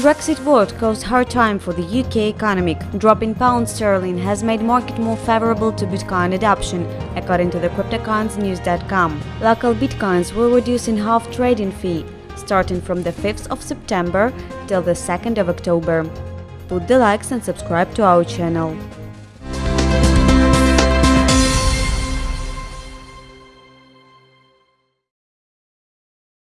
Brexit vote caused hard time for the UK economy. Drop in pound sterling has made market more favorable to Bitcoin adoption, according to the CryptoCoinsNews.com. LocalBitcoins will reduce in half trading fee, starting from the 5th of September till the 2nd of October. Put the likes and subscribe to our channel.